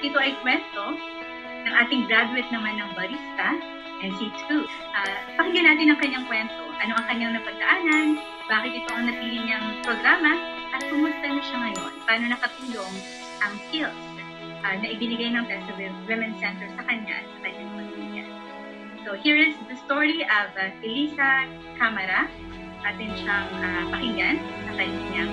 At ito ay kwento ng ating graduate naman ng barista, NC2. Uh, pakinggan natin ang kanyang kwento. Ano ang kanyang napagdaanan, bakit ito ang napili niyang programa, at kumusta na siya ngayon. Paano nakatulong ang skills uh, na ibinigay ng Tessa Women's Center sa kanya at sa kanyang pamilya. So here is the story of uh, Elisa Camara. Atin siyang uh, pakinggan sa kanyang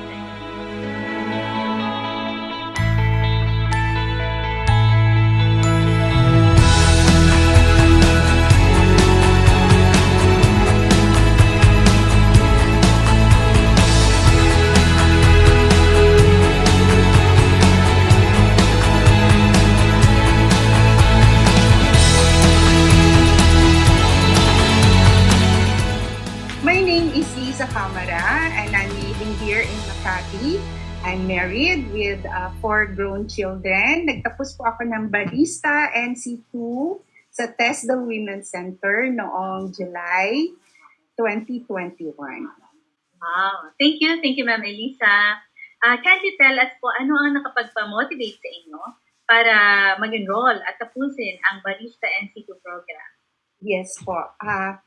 with uh, four grown children. Nagtapos po ako ng barista NC2 sa TESDA Women's Center noong July 2021. Wow. Thank you. Thank you, Ma'am Elisa. Uh, can you tell us po ano ang nakapagpa-motivate sa inyo para mag-enroll at tapusin ang Barista NC2 program? Yes po. Uh,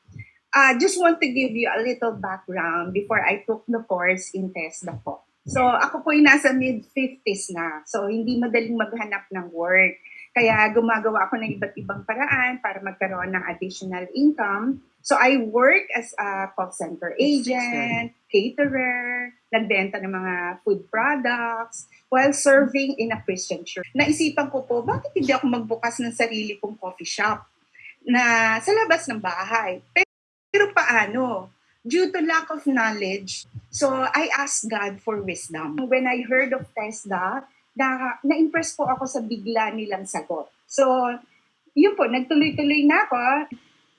uh, just want to give you a little background before I took the course in TESDA po. So, ako po ay nasa mid-50s na. So, hindi madaling maghanap ng work. Kaya gumagawa ako ng iba't ibang paraan para magkaroon ng additional income. So, I work as a call center agent, caterer, nagbenta ng mga food products, while serving in a Christian church. Naisipan ko po, bakit hindi ako magbukas ng sarili kong coffee shop na sa labas ng bahay? Pero paano? Due to lack of knowledge, so I asked God for wisdom. When I heard of TESDA, na, na-impress po ako sa bigla nilang sagot. So, yun po, nagtuloy-tuloy na ako.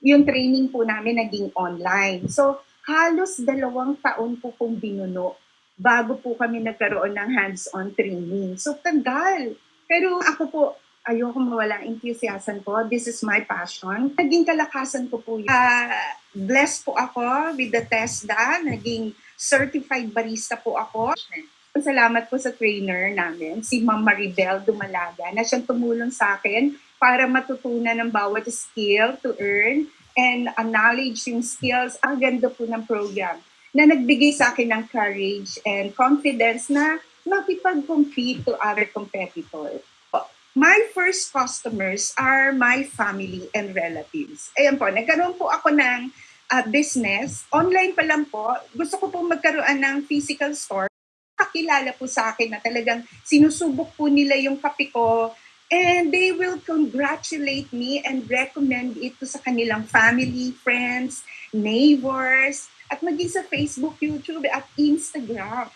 Yung training po namin naging online. So, halos dalawang taon po kong binuno bago po kami nagkaroon ng hands-on training. So, tagal. Pero ako po, ayoko mawala enthusiasm ko. This is my passion. Naging kalakasan ko po yun. Uh, blessed po ako with the TESDA. Naging certified barista po ako. Salamat po sa trainer namin, si Ma'am Maribel Dumalaga, na siyang tumulong sa akin para matutunan ng bawat skill to earn and acknowledge yung skills. Ang ganda po ng program na nagbigay sa akin ng courage and confidence na makipag-compete to other competitors my first customers are my family and relatives. Ayan po, nagkaroon po ako ng uh, business. Online pa lang po. Gusto ko po magkaroon ng physical store. Kakilala po sa akin na talagang sinusubok po nila yung kape ko and they will congratulate me and recommend it to sa kanilang family, friends, neighbors, at maging sa Facebook, YouTube, at Instagram.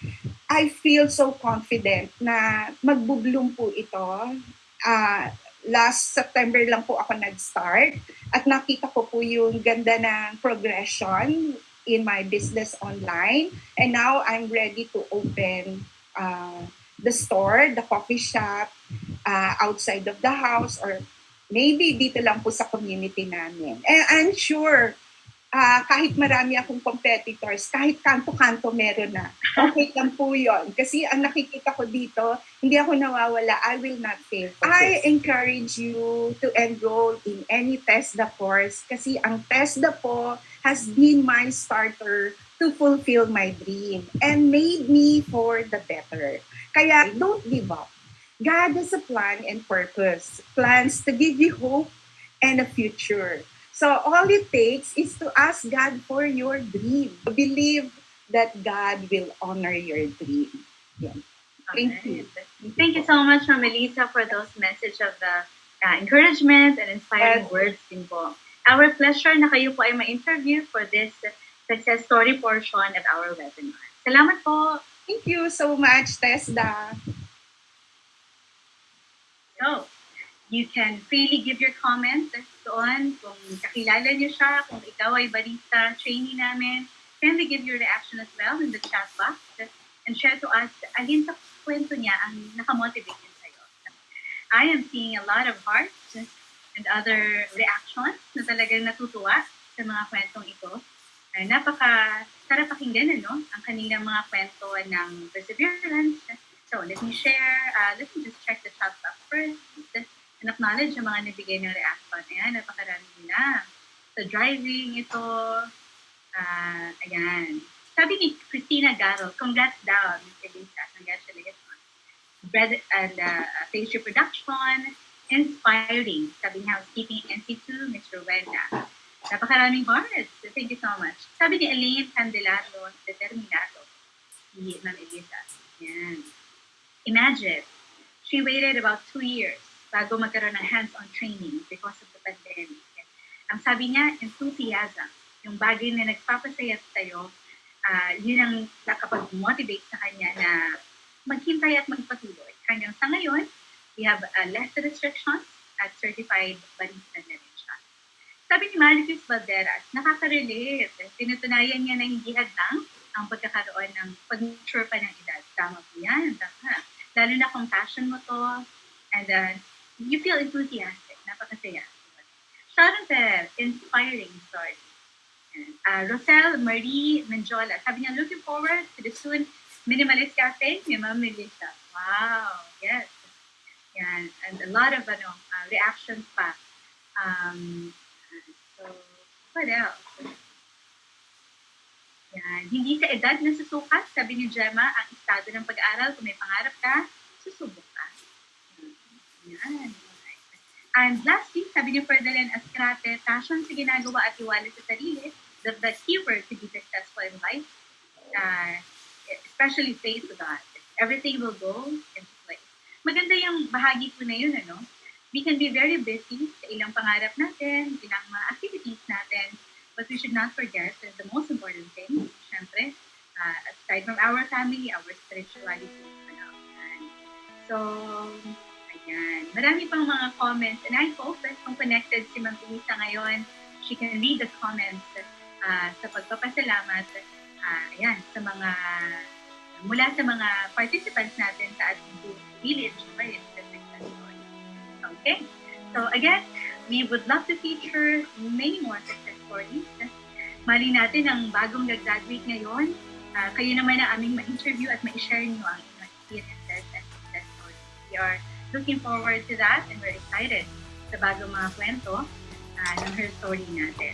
I feel so confident na magbubloom po ito uh, last September lang po ako nag-start at nakita ko po yung ganda ng progression in my business online. And now I'm ready to open uh, the store, the coffee shop, uh, outside of the house or maybe dito lang po sa community namin. And I'm sure uh, kahit marami akong competitors, kahit kanto-kanto meron na. Okay lang po yun. Kasi ang nakikita ko dito, hindi ako nawawala. I will not fail. I encourage you to enroll in any TESDA course kasi ang TESDA po has been my starter to fulfill my dream and made me for the better. Kaya don't give up. God has a plan and purpose. Plans to give you hope and a future. So all it takes is to ask God for your dream. Believe that God will honor your dream. Yeah. Thank you. Thank you so much, Ma'am Melissa, for those message of the uh, encouragement and inspiring yes. words din po. Our pleasure na kayo po ay ma-interview for this success story portion of our webinar. Salamat po. Thank you so much, Tesda. So, you can freely give your comments doon, kung kakilala niyo siya, kung ikaw ay barista, trainee namin, kindly give your reaction as well in the chat box and share to us alin sa kwento niya ang nakamotivate din sa'yo. I am seeing a lot of hearts and other reactions na talagang natutuwa sa mga kwentong ito. Uh, napaka sarap pakinggan ano, ang kanilang mga kwento ng perseverance So, let me share, uh, let me just check the chat box first. And acknowledge yung mga nabigay ng reaction. Ayan, napakarami nila. So, driving ito. Uh, ayan. Sabi ni Christina Garro, congrats daw, Mr. Lisa. Congratulations. Bread and uh, pastry production, inspiring. Sabi ni Housekeeping NC2, Mr. Wenda. Napakaraming hearts. Thank you so much. Sabi ni Elaine Candelaro, determinado. Si Ma'am Elisa. Yan. Imagine, she waited about two years bago magkaroon ng hands-on training because of the pandemic. Ang sabi niya, enthusiasm. Yung bagay na nagpapasaya sa'yo, uh, yun ang nakapag-motivate sa kanya na maghintay at magpatuloy. Hanggang sa ngayon, we have uh, less restrictions at certified barista na rin siya. Sabi ni Maricus Valderas, nakaka-relate. Tinutunayan niya na hindi hadlang ang pagkakaroon ng pag-mature pa ng edad. Tama po yan, tama. Lalo na kung passion mo to, and uh, you feel enthusiastic, napakasaya. Sharon Perez, inspiring story. Uh, Rosel Marie Menjola, sabi niya, looking forward to the soon Minimalist Cafe ni Ma'am Melissa. Wow, yes. Yan. And a lot of ano, uh, reactions pa. Um, so, what else? Yan. Hindi sa edad na susukat, sabi ni Gemma, ang estado ng pag-aaral, kung may pangarap ka, susubok ka. Yan. And lastly, sabi ni Ferdinand Ascrate, passion sa ginagawa at iwala sa sarili, the, the keyword to be successful in life, uh, especially faith to God. Everything will go into place. Maganda yung bahagi po na yun, ano? We can be very busy sa ilang pangarap natin, ilang mga activities natin, but we should not forget that the most important thing, syempre, uh, aside from our family, our spirituality. Ano, so, Ayan. Marami pang mga comments. And I hope that kung connected si Ma'am Elisa ngayon, she can read the comments uh, sa pagpapasalamat uh, ayan, sa mga mula sa mga participants natin sa ating village right, Okay? So again, we would love to feature many more success stories. Mali natin ang bagong nag-graduate ngayon. Uh, kayo naman ang aming ma-interview at ma-share nyo ang experiences and success stories. We are looking forward to that and we're excited sa bagong mga kwento uh, ng her story natin.